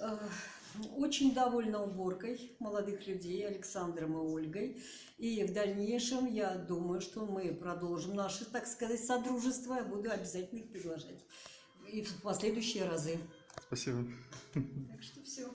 Э, очень довольна уборкой молодых людей Александром и Ольгой. И в дальнейшем я думаю, что мы продолжим наше, так сказать, содружество. Я буду обязательно их приглашать и в последующие разы. Спасибо. Так что все.